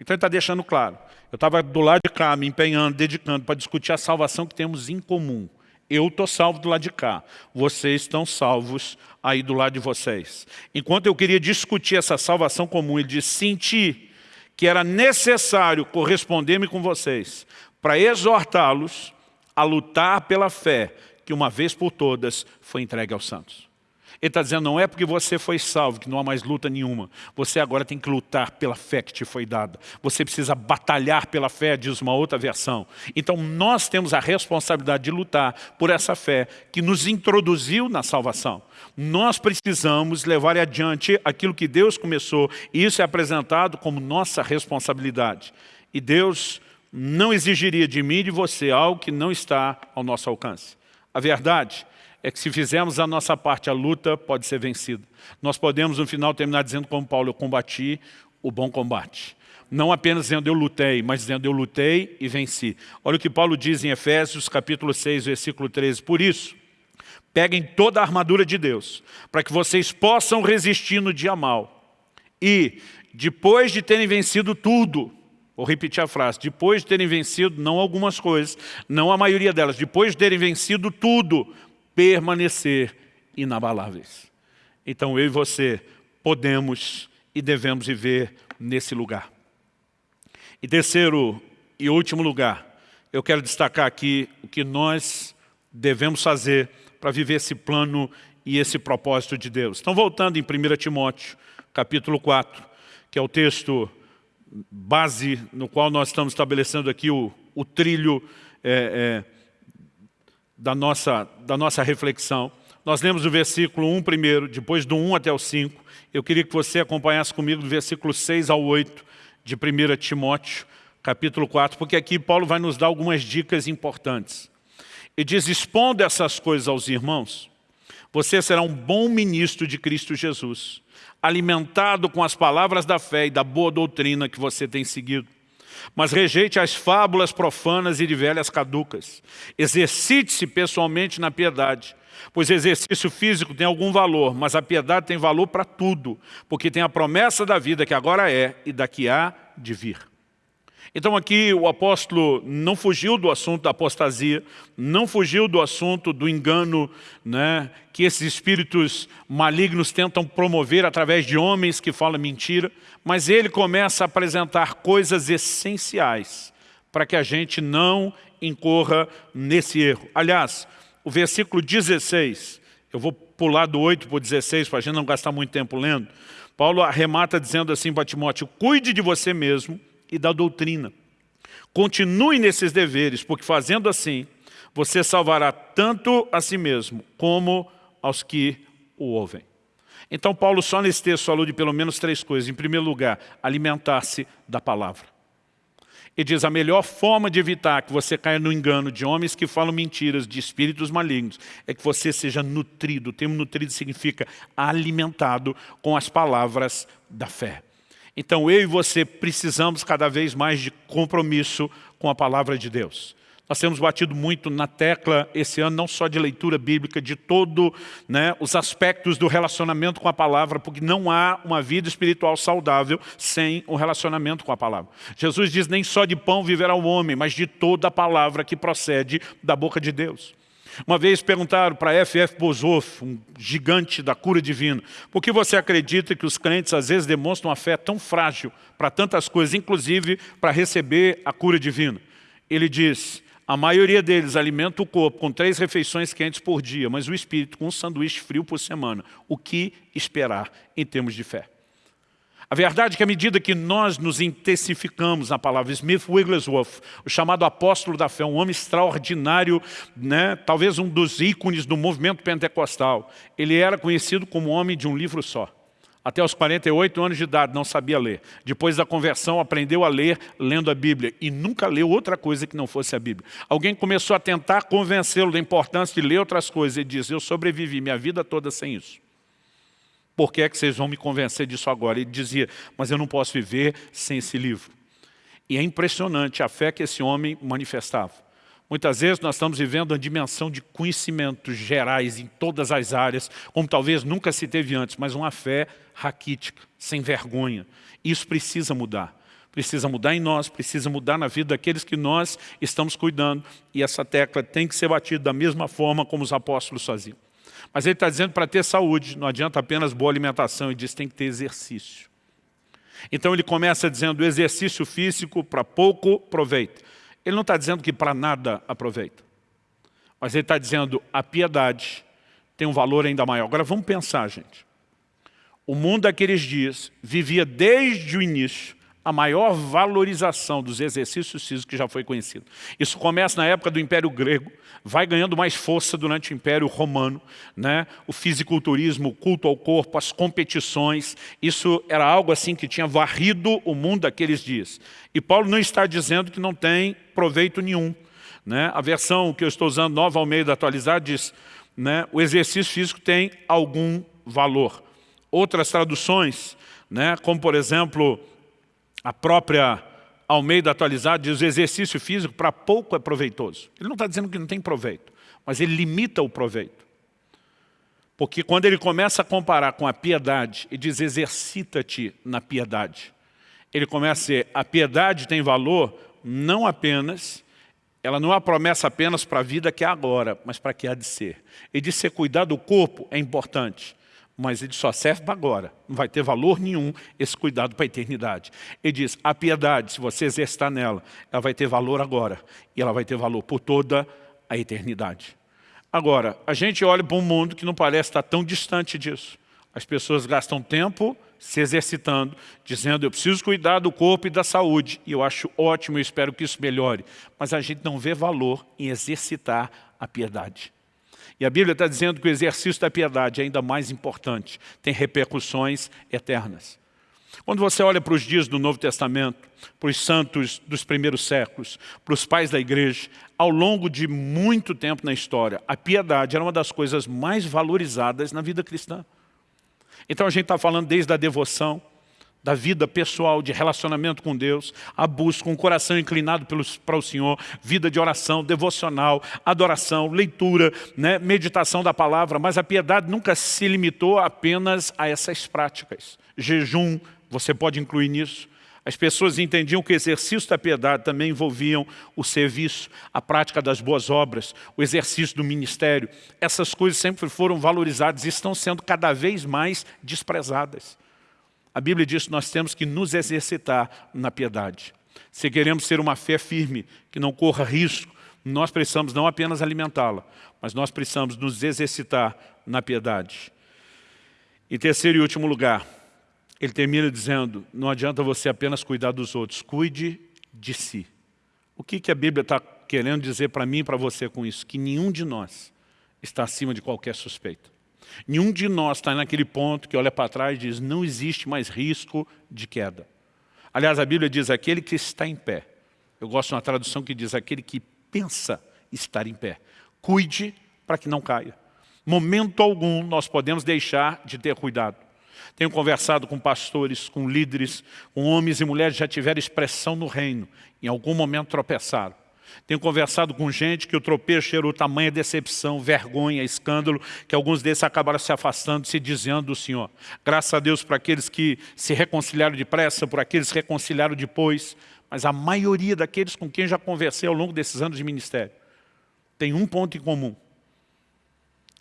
Então ele está deixando claro, eu estava do lado de cá, me empenhando, dedicando para discutir a salvação que temos em comum. Eu estou salvo do lado de cá. Vocês estão salvos aí do lado de vocês. Enquanto eu queria discutir essa salvação comum, ele disse, senti que era necessário corresponder-me com vocês para exortá-los a lutar pela fé que uma vez por todas foi entregue aos santos. Ele está dizendo, não é porque você foi salvo que não há mais luta nenhuma. Você agora tem que lutar pela fé que te foi dada. Você precisa batalhar pela fé, diz uma outra versão. Então nós temos a responsabilidade de lutar por essa fé que nos introduziu na salvação. Nós precisamos levar adiante aquilo que Deus começou e isso é apresentado como nossa responsabilidade. E Deus não exigiria de mim e de você algo que não está ao nosso alcance. A verdade é que se fizermos a nossa parte, a luta pode ser vencida. Nós podemos, no final, terminar dizendo como Paulo, eu combati o bom combate. Não apenas dizendo eu lutei, mas dizendo eu lutei e venci. Olha o que Paulo diz em Efésios, capítulo 6, versículo 13. Por isso, peguem toda a armadura de Deus, para que vocês possam resistir no dia mal. E, depois de terem vencido tudo, Vou repetir a frase. Depois de terem vencido, não algumas coisas, não a maioria delas, depois de terem vencido tudo, permanecer inabaláveis. Então eu e você podemos e devemos viver nesse lugar. E terceiro e último lugar, eu quero destacar aqui o que nós devemos fazer para viver esse plano e esse propósito de Deus. Então voltando em 1 Timóteo, capítulo 4, que é o texto base no qual nós estamos estabelecendo aqui o, o trilho é, é, da nossa, da nossa reflexão. Nós lemos o versículo 1 primeiro, depois do 1 até o 5. Eu queria que você acompanhasse comigo do versículo 6 ao 8 de 1 Timóteo, capítulo 4, porque aqui Paulo vai nos dar algumas dicas importantes. E diz, expondo essas coisas aos irmãos, você será um bom ministro de Cristo Jesus, alimentado com as palavras da fé e da boa doutrina que você tem seguido mas rejeite as fábulas profanas e de velhas caducas. Exercite-se pessoalmente na piedade, pois exercício físico tem algum valor, mas a piedade tem valor para tudo, porque tem a promessa da vida que agora é e daqui há de vir. Então aqui o apóstolo não fugiu do assunto da apostasia, não fugiu do assunto do engano né, que esses espíritos malignos tentam promover através de homens que falam mentira, mas ele começa a apresentar coisas essenciais para que a gente não incorra nesse erro. Aliás, o versículo 16, eu vou pular do 8 para o 16 para a gente não gastar muito tempo lendo, Paulo arremata dizendo assim para Timóteo, cuide de você mesmo e da doutrina. Continue nesses deveres, porque fazendo assim, você salvará tanto a si mesmo, como aos que o ouvem. Então Paulo só nesse texto falou de pelo menos três coisas. Em primeiro lugar, alimentar-se da palavra. E diz, a melhor forma de evitar que você caia no engano de homens que falam mentiras, de espíritos malignos, é que você seja nutrido. O termo nutrido significa alimentado com as palavras da fé. Então eu e você precisamos cada vez mais de compromisso com a palavra de Deus. Nós temos batido muito na tecla esse ano, não só de leitura bíblica, de todos né, os aspectos do relacionamento com a palavra, porque não há uma vida espiritual saudável sem um relacionamento com a palavra. Jesus diz, nem só de pão viverá o homem, mas de toda a palavra que procede da boca de Deus. Uma vez perguntaram para F.F. Bozoff, um gigante da cura divina, por que você acredita que os crentes às vezes demonstram uma fé tão frágil para tantas coisas, inclusive para receber a cura divina? Ele diz, a maioria deles alimenta o corpo com três refeições quentes por dia, mas o espírito com um sanduíche frio por semana. O que esperar em termos de fé? A verdade é que à medida que nós nos intensificamos na palavra Smith Wigglesworth, o chamado apóstolo da fé, um homem extraordinário, né, talvez um dos ícones do movimento pentecostal, ele era conhecido como homem de um livro só. Até os 48 anos de idade não sabia ler. Depois da conversão aprendeu a ler lendo a Bíblia e nunca leu outra coisa que não fosse a Bíblia. Alguém começou a tentar convencê-lo da importância de ler outras coisas e diz, eu sobrevivi minha vida toda sem isso. Por que é que vocês vão me convencer disso agora? Ele dizia, mas eu não posso viver sem esse livro. E é impressionante a fé que esse homem manifestava. Muitas vezes nós estamos vivendo uma dimensão de conhecimentos gerais em todas as áreas, como talvez nunca se teve antes, mas uma fé raquítica, sem vergonha. Isso precisa mudar. Precisa mudar em nós, precisa mudar na vida daqueles que nós estamos cuidando. E essa tecla tem que ser batida da mesma forma como os apóstolos faziam. Mas ele está dizendo para ter saúde, não adianta apenas boa alimentação, ele diz que tem que ter exercício. Então ele começa dizendo exercício físico para pouco proveito. Ele não está dizendo que para nada aproveita. Mas ele está dizendo a piedade tem um valor ainda maior. Agora vamos pensar, gente. O mundo daqueles dias vivia desde o início a maior valorização dos exercícios físicos que já foi conhecido. Isso começa na época do Império Grego, vai ganhando mais força durante o Império Romano, né? o fisiculturismo, o culto ao corpo, as competições, isso era algo assim que tinha varrido o mundo daqueles dias. E Paulo não está dizendo que não tem proveito nenhum. Né? A versão que eu estou usando, nova ao meio da atualizada, diz né, o exercício físico tem algum valor. Outras traduções, né, como por exemplo, a própria Almeida atualizada diz o exercício físico para pouco é proveitoso. Ele não está dizendo que não tem proveito, mas ele limita o proveito. Porque quando ele começa a comparar com a piedade e diz exercita-te na piedade, ele começa a dizer a piedade tem valor não apenas, ela não é uma promessa apenas para a vida que é agora, mas para que há de ser. Ele diz ser cuidar do corpo é importante, mas ele só serve para agora. Não vai ter valor nenhum esse cuidado para a eternidade. Ele diz, a piedade, se você exercitar nela, ela vai ter valor agora. E ela vai ter valor por toda a eternidade. Agora, a gente olha para um mundo que não parece estar tão distante disso. As pessoas gastam tempo se exercitando, dizendo eu preciso cuidar do corpo e da saúde. E eu acho ótimo, eu espero que isso melhore. Mas a gente não vê valor em exercitar a piedade. E a Bíblia está dizendo que o exercício da piedade é ainda mais importante, tem repercussões eternas. Quando você olha para os dias do Novo Testamento, para os santos dos primeiros séculos, para os pais da igreja, ao longo de muito tempo na história, a piedade era uma das coisas mais valorizadas na vida cristã. Então a gente está falando desde a devoção, da vida pessoal, de relacionamento com Deus, a busca, um coração inclinado pelos, para o Senhor, vida de oração, devocional, adoração, leitura, né, meditação da palavra, mas a piedade nunca se limitou apenas a essas práticas. Jejum, você pode incluir nisso. As pessoas entendiam que o exercício da piedade também envolviam o serviço, a prática das boas obras, o exercício do ministério. Essas coisas sempre foram valorizadas e estão sendo cada vez mais desprezadas. A Bíblia diz que nós temos que nos exercitar na piedade. Se queremos ser uma fé firme, que não corra risco, nós precisamos não apenas alimentá-la, mas nós precisamos nos exercitar na piedade. Em terceiro e último lugar, ele termina dizendo, não adianta você apenas cuidar dos outros, cuide de si. O que, que a Bíblia está querendo dizer para mim e para você com isso? Que nenhum de nós está acima de qualquer suspeita. Nenhum de nós está naquele ponto que olha para trás e diz, não existe mais risco de queda. Aliás, a Bíblia diz, aquele que está em pé. Eu gosto de uma tradução que diz, aquele que pensa estar em pé. Cuide para que não caia. Momento algum nós podemos deixar de ter cuidado. Tenho conversado com pastores, com líderes, com homens e mulheres que já tiveram expressão no reino. Em algum momento tropeçaram. Tenho conversado com gente que o tropeço gerou tamanha decepção, vergonha, escândalo, que alguns desses acabaram se afastando, se desviando do Senhor. Graças a Deus por aqueles que se reconciliaram depressa, por aqueles que se reconciliaram depois, mas a maioria daqueles com quem já conversei ao longo desses anos de ministério tem um ponto em comum.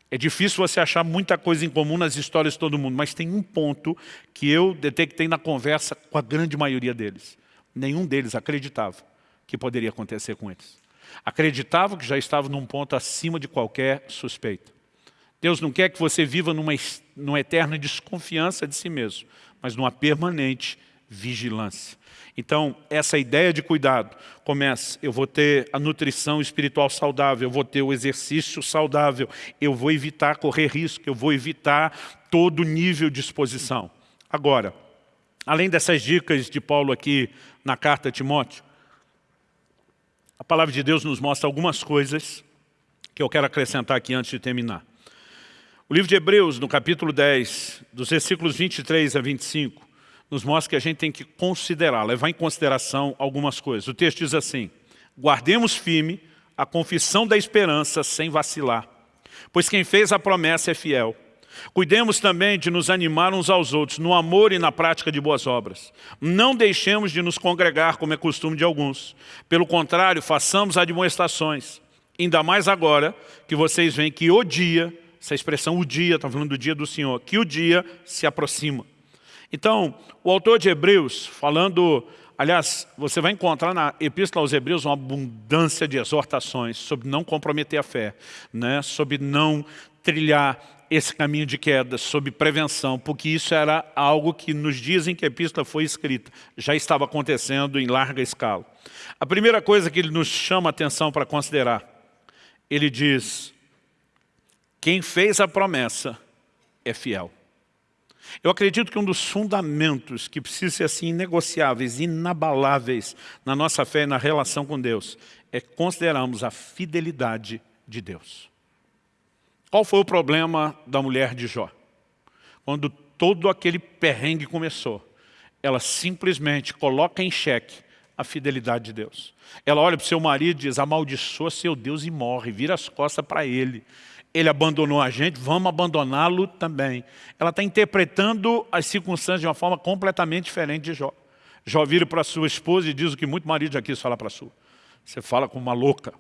É difícil você achar muita coisa em comum nas histórias de todo mundo, mas tem um ponto que eu detectei na conversa com a grande maioria deles. Nenhum deles acreditava que poderia acontecer com eles. Acreditavam que já estavam num ponto acima de qualquer suspeita. Deus não quer que você viva numa, numa eterna desconfiança de si mesmo, mas numa permanente vigilância. Então, essa ideia de cuidado começa, eu vou ter a nutrição espiritual saudável, eu vou ter o exercício saudável, eu vou evitar correr risco, eu vou evitar todo nível de exposição. Agora, além dessas dicas de Paulo aqui na carta a Timóteo, a palavra de Deus nos mostra algumas coisas que eu quero acrescentar aqui antes de terminar. O livro de Hebreus, no capítulo 10, dos versículos 23 a 25, nos mostra que a gente tem que considerar, levar em consideração algumas coisas. O texto diz assim, guardemos firme a confissão da esperança sem vacilar, pois quem fez a promessa é fiel. Cuidemos também de nos animar uns aos outros no amor e na prática de boas obras. Não deixemos de nos congregar, como é costume de alguns. Pelo contrário, façamos admoestações. Ainda mais agora que vocês veem que o dia, essa expressão o dia, está falando do dia do Senhor, que o dia se aproxima. Então, o autor de Hebreus, falando, aliás, você vai encontrar na Epístola aos Hebreus uma abundância de exortações sobre não comprometer a fé, né? sobre não trilhar esse caminho de queda, sobre prevenção, porque isso era algo que nos dias em que a epístola foi escrita, já estava acontecendo em larga escala. A primeira coisa que ele nos chama a atenção para considerar, ele diz, quem fez a promessa é fiel. Eu acredito que um dos fundamentos que precisa ser assim inegociáveis, inabaláveis na nossa fé e na relação com Deus, é considerarmos a fidelidade de Deus. Qual foi o problema da mulher de Jó? Quando todo aquele perrengue começou, ela simplesmente coloca em xeque a fidelidade de Deus. Ela olha para o seu marido e diz, amaldiçoa seu Deus e morre, vira as costas para ele ele abandonou a gente, vamos abandoná-lo também. Ela está interpretando as circunstâncias de uma forma completamente diferente de Jó. Jó vira para sua esposa e diz o que muito marido já quis falar para sua. Você fala como uma louca.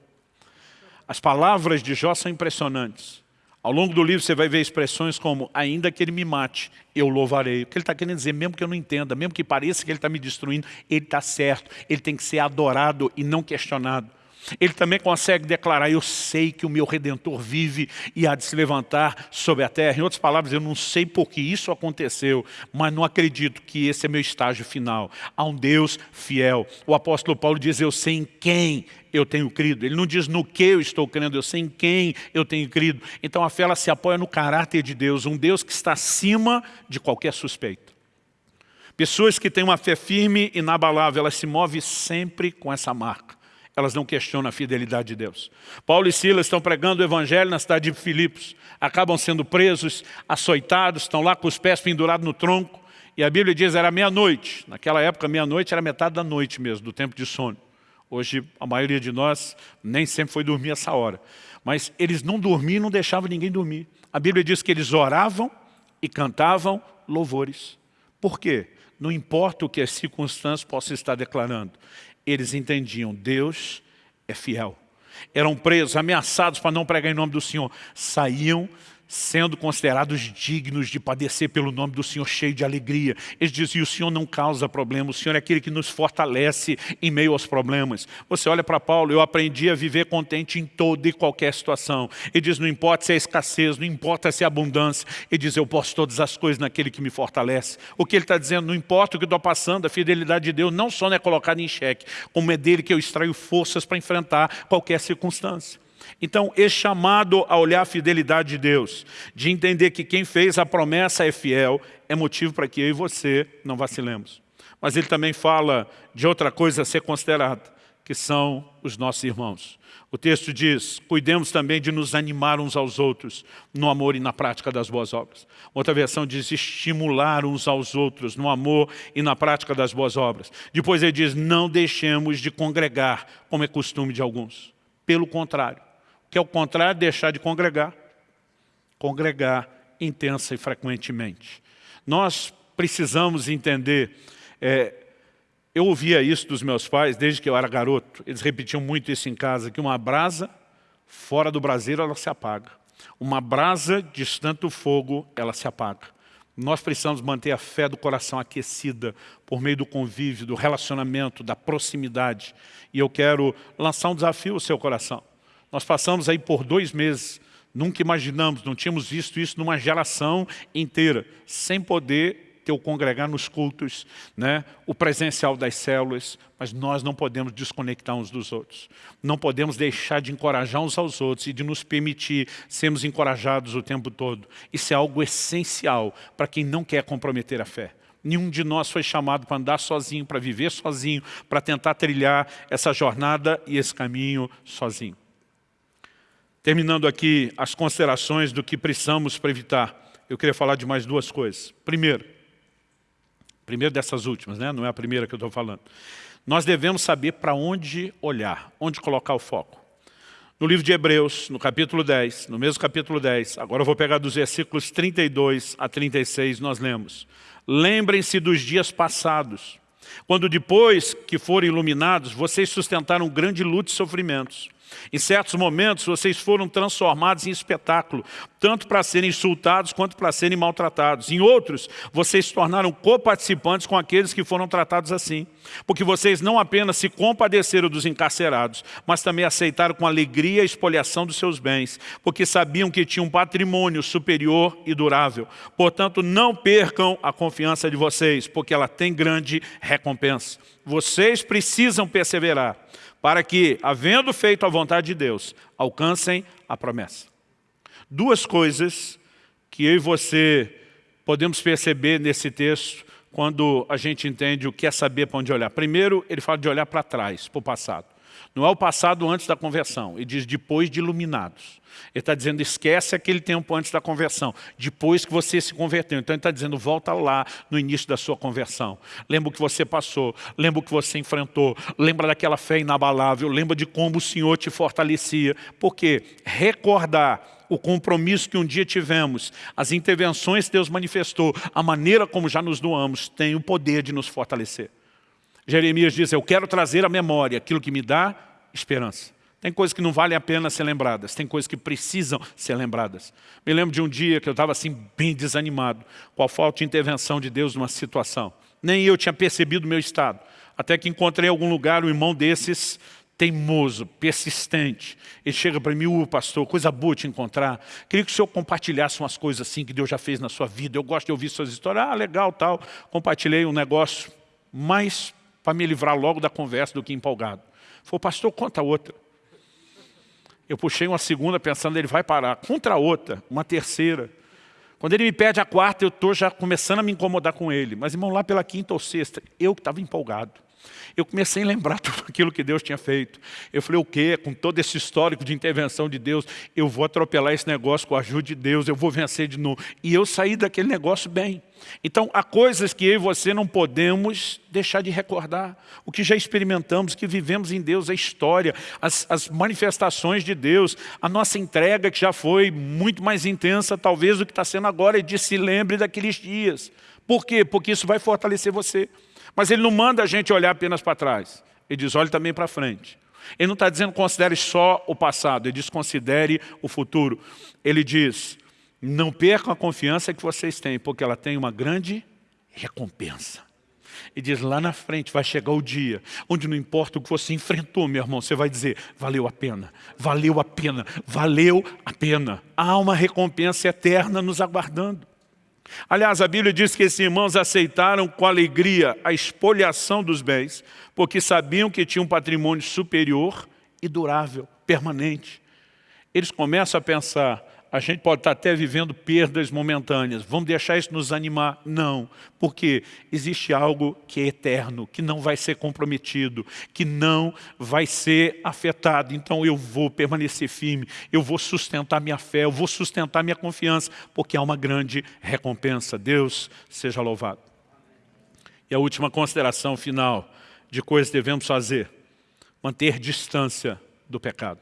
As palavras de Jó são impressionantes. Ao longo do livro você vai ver expressões como, ainda que ele me mate, eu louvarei. O que ele está querendo dizer, mesmo que eu não entenda, mesmo que pareça que ele está me destruindo, ele está certo. Ele tem que ser adorado e não questionado. Ele também consegue declarar, eu sei que o meu Redentor vive e há de se levantar sobre a terra. Em outras palavras, eu não sei por que isso aconteceu, mas não acredito que esse é meu estágio final. Há um Deus fiel. O apóstolo Paulo diz, eu sei em quem eu tenho crido. Ele não diz no que eu estou crendo, eu sei em quem eu tenho crido. Então a fé ela se apoia no caráter de Deus, um Deus que está acima de qualquer suspeito. Pessoas que têm uma fé firme e inabalável, elas se movem sempre com essa marca elas não questionam a fidelidade de Deus. Paulo e Silas estão pregando o evangelho na cidade de Filipos, acabam sendo presos, açoitados, estão lá com os pés pendurados no tronco, e a Bíblia diz era meia-noite. Naquela época, meia-noite era metade da noite mesmo, do tempo de sono. Hoje, a maioria de nós nem sempre foi dormir essa hora. Mas eles não dormiam, não deixavam ninguém dormir. A Bíblia diz que eles oravam e cantavam louvores. Por quê? Não importa o que as circunstâncias possam estar declarando eles entendiam, Deus é fiel. Eram presos, ameaçados para não pregar em nome do Senhor. Saíam sendo considerados dignos de padecer pelo nome do Senhor, cheio de alegria. Eles diziam, o Senhor não causa problema, o Senhor é aquele que nos fortalece em meio aos problemas. Você olha para Paulo, eu aprendi a viver contente em toda e qualquer situação. Ele diz, não importa se é escassez, não importa se é abundância. Ele diz, eu posso todas as coisas naquele que me fortalece. O que ele está dizendo, não importa o que estou passando, a fidelidade de Deus não só não é colocada em xeque, como é dele que eu extraio forças para enfrentar qualquer circunstância. Então, esse chamado a olhar a fidelidade de Deus, de entender que quem fez a promessa é fiel, é motivo para que eu e você não vacilemos. Mas ele também fala de outra coisa a ser considerada. que são os nossos irmãos. O texto diz, cuidemos também de nos animar uns aos outros no amor e na prática das boas obras. Outra versão diz estimular uns aos outros no amor e na prática das boas obras. Depois ele diz, não deixemos de congregar, como é costume de alguns. Pelo contrário. Que é o contrário? Deixar de congregar. Congregar intensa e frequentemente. Nós precisamos entender é, eu ouvia isso dos meus pais desde que eu era garoto. Eles repetiam muito isso em casa, que uma brasa fora do braseiro ela se apaga. Uma brasa distante do fogo, ela se apaga. Nós precisamos manter a fé do coração aquecida por meio do convívio, do relacionamento, da proximidade. E eu quero lançar um desafio ao seu coração. Nós passamos aí por dois meses, nunca imaginamos, não tínhamos visto isso numa geração inteira, sem poder ter o congregar nos cultos, né? o presencial das células, mas nós não podemos desconectar uns dos outros. Não podemos deixar de encorajar uns aos outros e de nos permitir sermos encorajados o tempo todo. Isso é algo essencial para quem não quer comprometer a fé. Nenhum de nós foi chamado para andar sozinho, para viver sozinho, para tentar trilhar essa jornada e esse caminho sozinho. Terminando aqui as considerações do que precisamos para evitar, eu queria falar de mais duas coisas. Primeiro, Primeiro dessas últimas, né? não é a primeira que eu estou falando. Nós devemos saber para onde olhar, onde colocar o foco. No livro de Hebreus, no capítulo 10, no mesmo capítulo 10, agora eu vou pegar dos versículos 32 a 36, nós lemos. Lembrem-se dos dias passados, quando depois que foram iluminados, vocês sustentaram grande luta e sofrimentos. Em certos momentos, vocês foram transformados em espetáculo, tanto para serem insultados quanto para serem maltratados. Em outros, vocês se tornaram coparticipantes com aqueles que foram tratados assim. Porque vocês não apenas se compadeceram dos encarcerados, mas também aceitaram com alegria a expoliação dos seus bens, porque sabiam que tinham um patrimônio superior e durável. Portanto, não percam a confiança de vocês, porque ela tem grande recompensa. Vocês precisam perseverar para que, havendo feito a vontade de Deus, alcancem a promessa. Duas coisas que eu e você podemos perceber nesse texto quando a gente entende o que é saber para onde olhar. Primeiro, ele fala de olhar para trás, para o passado. Não é o passado antes da conversão, ele diz depois de iluminados. Ele está dizendo, esquece aquele tempo antes da conversão, depois que você se converteu. Então ele está dizendo, volta lá no início da sua conversão. Lembra o que você passou, lembra o que você enfrentou, lembra daquela fé inabalável, lembra de como o Senhor te fortalecia. Porque recordar o compromisso que um dia tivemos, as intervenções que Deus manifestou, a maneira como já nos doamos, tem o poder de nos fortalecer. Jeremias diz, eu quero trazer à memória aquilo que me dá esperança. Tem coisas que não valem a pena ser lembradas, tem coisas que precisam ser lembradas. Me lembro de um dia que eu estava assim bem desanimado, com a falta de intervenção de Deus numa situação. Nem eu tinha percebido o meu estado. Até que encontrei em algum lugar um irmão desses, teimoso, persistente. Ele chega para mim, uh, pastor, coisa boa te encontrar. Queria que o senhor compartilhasse umas coisas assim que Deus já fez na sua vida. Eu gosto de ouvir suas histórias. Ah, legal, tal. Compartilhei um negócio mais para me livrar logo da conversa do que empolgado. Falou, pastor, conta outra. Eu puxei uma segunda pensando, ele vai parar. Contra outra, uma terceira. Quando ele me pede a quarta, eu estou já começando a me incomodar com ele. Mas, irmão, lá pela quinta ou sexta, eu que estava empolgado. Eu comecei a lembrar [laughs] tudo aquilo que Deus tinha feito. Eu falei, o quê? Com todo esse histórico de intervenção de Deus, eu vou atropelar esse negócio com a ajuda de Deus, eu vou vencer de novo. E eu saí daquele negócio bem. Então, há coisas que eu e você não podemos deixar de recordar. O que já experimentamos, que vivemos em Deus, a história, as, as manifestações de Deus, a nossa entrega que já foi muito mais intensa, talvez, do que está sendo agora, e de se lembre daqueles dias. Por quê? Porque isso vai fortalecer você. Mas ele não manda a gente olhar apenas para trás. Ele diz, olhe também para frente. Ele não está dizendo considere só o passado, ele diz considere o futuro. Ele diz, não percam a confiança que vocês têm, porque ela tem uma grande recompensa. E diz, lá na frente vai chegar o dia onde não importa o que você enfrentou, meu irmão, você vai dizer, valeu a pena, valeu a pena, valeu a pena. Há uma recompensa eterna nos aguardando. Aliás, a Bíblia diz que esses irmãos aceitaram com alegria a expoliação dos bens, porque sabiam que tinham um patrimônio superior e durável, permanente. Eles começam a pensar, a gente pode estar até vivendo perdas momentâneas. Vamos deixar isso nos animar? Não. Porque existe algo que é eterno, que não vai ser comprometido, que não vai ser afetado. Então eu vou permanecer firme, eu vou sustentar minha fé, eu vou sustentar minha confiança, porque há uma grande recompensa. Deus seja louvado. E a última consideração final de coisas que devemos fazer. Manter distância do pecado.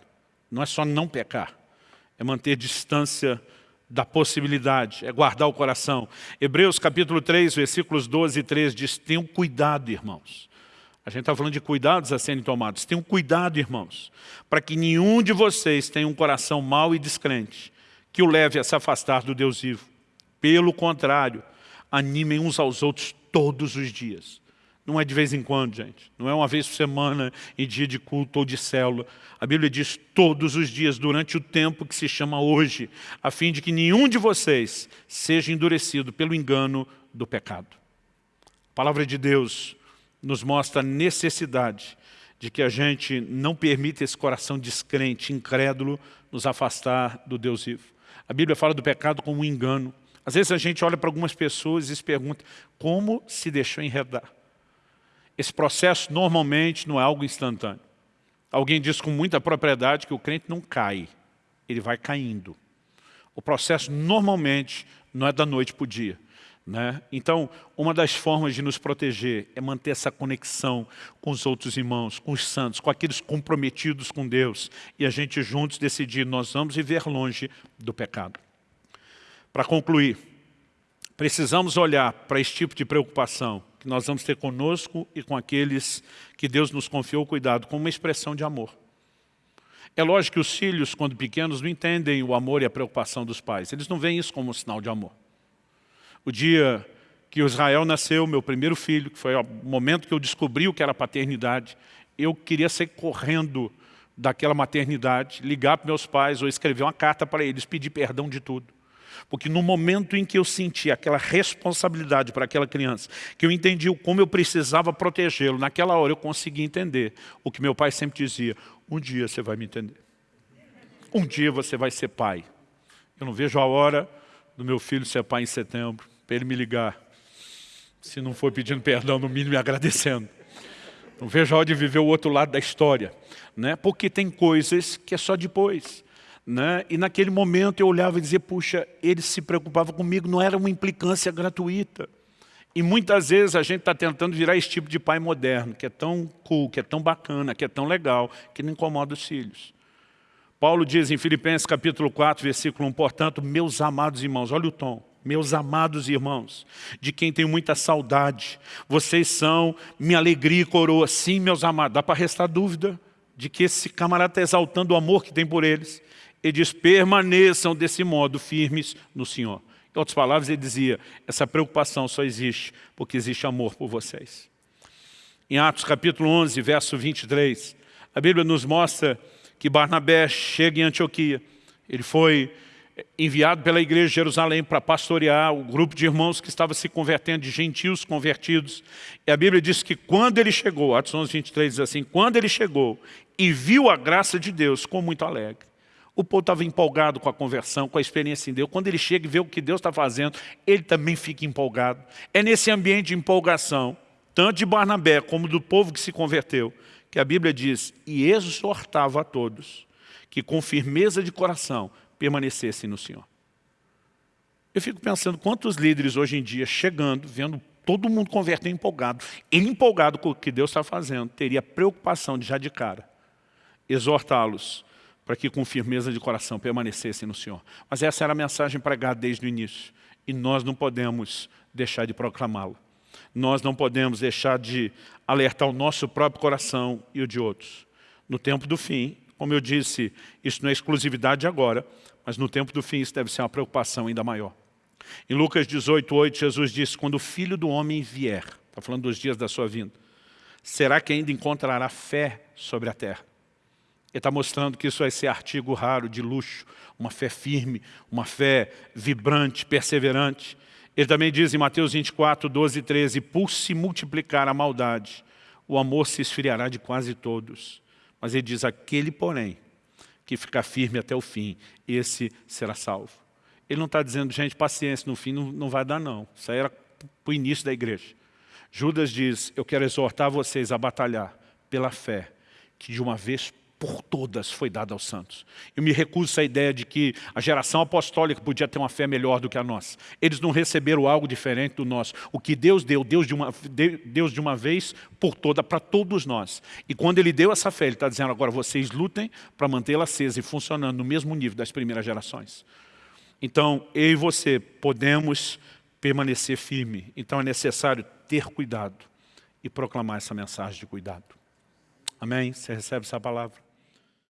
Não é só não pecar é manter distância da possibilidade, é guardar o coração. Hebreus capítulo 3, versículos 12 e 13 diz, tenham cuidado, irmãos. A gente está falando de cuidados a serem tomados. Tenham cuidado, irmãos, para que nenhum de vocês tenha um coração mau e descrente, que o leve a se afastar do Deus vivo. Pelo contrário, animem uns aos outros todos os dias, não é de vez em quando, gente. Não é uma vez por semana, em dia de culto ou de célula. A Bíblia diz todos os dias, durante o tempo que se chama hoje, a fim de que nenhum de vocês seja endurecido pelo engano do pecado. A palavra de Deus nos mostra a necessidade de que a gente não permita esse coração descrente, incrédulo, nos afastar do Deus vivo. A Bíblia fala do pecado como um engano. Às vezes a gente olha para algumas pessoas e se pergunta como se deixou enredar. Esse processo normalmente não é algo instantâneo. Alguém diz com muita propriedade que o crente não cai, ele vai caindo. O processo normalmente não é da noite para o dia. Né? Então, uma das formas de nos proteger é manter essa conexão com os outros irmãos, com os santos, com aqueles comprometidos com Deus, e a gente juntos decidir, nós vamos viver longe do pecado. Para concluir, precisamos olhar para esse tipo de preocupação que nós vamos ter conosco e com aqueles que Deus nos confiou cuidado, como uma expressão de amor. É lógico que os filhos, quando pequenos, não entendem o amor e a preocupação dos pais. Eles não veem isso como um sinal de amor. O dia que Israel nasceu, meu primeiro filho, que foi o momento que eu descobri o que era paternidade, eu queria sair correndo daquela maternidade, ligar para meus pais ou escrever uma carta para eles, pedir perdão de tudo. Porque no momento em que eu senti aquela responsabilidade para aquela criança, que eu entendi como eu precisava protegê-lo, naquela hora eu consegui entender o que meu pai sempre dizia, um dia você vai me entender. Um dia você vai ser pai. Eu não vejo a hora do meu filho ser pai em setembro, para ele me ligar. Se não for pedindo perdão, no mínimo me agradecendo. Não vejo a hora de viver o outro lado da história. Né? Porque tem coisas que é só depois. Né? E naquele momento eu olhava e dizia, puxa, ele se preocupava comigo, não era uma implicância gratuita. E muitas vezes a gente está tentando virar esse tipo de pai moderno, que é tão cool, que é tão bacana, que é tão legal, que não incomoda os filhos. Paulo diz em Filipenses capítulo 4, versículo 1, portanto, meus amados irmãos, olha o tom, meus amados irmãos, de quem tenho muita saudade, vocês são minha alegria e coroa, sim, meus amados, dá para restar dúvida de que esse camarada está exaltando o amor que tem por eles, ele diz, permaneçam desse modo firmes no Senhor. Em outras palavras, ele dizia, essa preocupação só existe porque existe amor por vocês. Em Atos capítulo 11, verso 23, a Bíblia nos mostra que Barnabé chega em Antioquia. Ele foi enviado pela igreja de Jerusalém para pastorear o grupo de irmãos que estava se convertendo, de gentios convertidos. E a Bíblia diz que quando ele chegou, Atos 11, 23 diz assim, quando ele chegou e viu a graça de Deus, ficou muito alegre. O povo estava empolgado com a conversão, com a experiência em Deus. Quando ele chega e vê o que Deus está fazendo, ele também fica empolgado. É nesse ambiente de empolgação, tanto de Barnabé como do povo que se converteu, que a Bíblia diz, e exortava a todos que com firmeza de coração permanecessem no Senhor. Eu fico pensando quantos líderes hoje em dia chegando, vendo todo mundo converter empolgado, ele empolgado com o que Deus está fazendo, teria preocupação de já de cara, exortá-los para que com firmeza de coração permanecessem no Senhor. Mas essa era a mensagem pregada desde o início. E nós não podemos deixar de proclamá-lo. Nós não podemos deixar de alertar o nosso próprio coração e o de outros. No tempo do fim, como eu disse, isso não é exclusividade agora, mas no tempo do fim isso deve ser uma preocupação ainda maior. Em Lucas 18, 8, Jesus disse, quando o Filho do Homem vier, está falando dos dias da sua vinda, será que ainda encontrará fé sobre a terra? Ele está mostrando que isso vai ser artigo raro, de luxo, uma fé firme, uma fé vibrante, perseverante. Ele também diz em Mateus 24, 12 e 13, por se multiplicar a maldade, o amor se esfriará de quase todos. Mas ele diz, aquele porém, que ficar firme até o fim, esse será salvo. Ele não está dizendo, gente, paciência, no fim não, não vai dar não. Isso aí era para o início da igreja. Judas diz, eu quero exortar vocês a batalhar pela fé, que de uma vez por todas foi dada aos santos. Eu me recuso essa ideia de que a geração apostólica podia ter uma fé melhor do que a nossa. Eles não receberam algo diferente do nosso. O que Deus deu, Deus de uma, Deus de uma vez por toda, para todos nós. E quando Ele deu essa fé, Ele está dizendo, agora vocês lutem para mantê-la acesa e funcionando no mesmo nível das primeiras gerações. Então, eu e você podemos permanecer firme. Então é necessário ter cuidado e proclamar essa mensagem de cuidado. Amém? Você recebe essa palavra?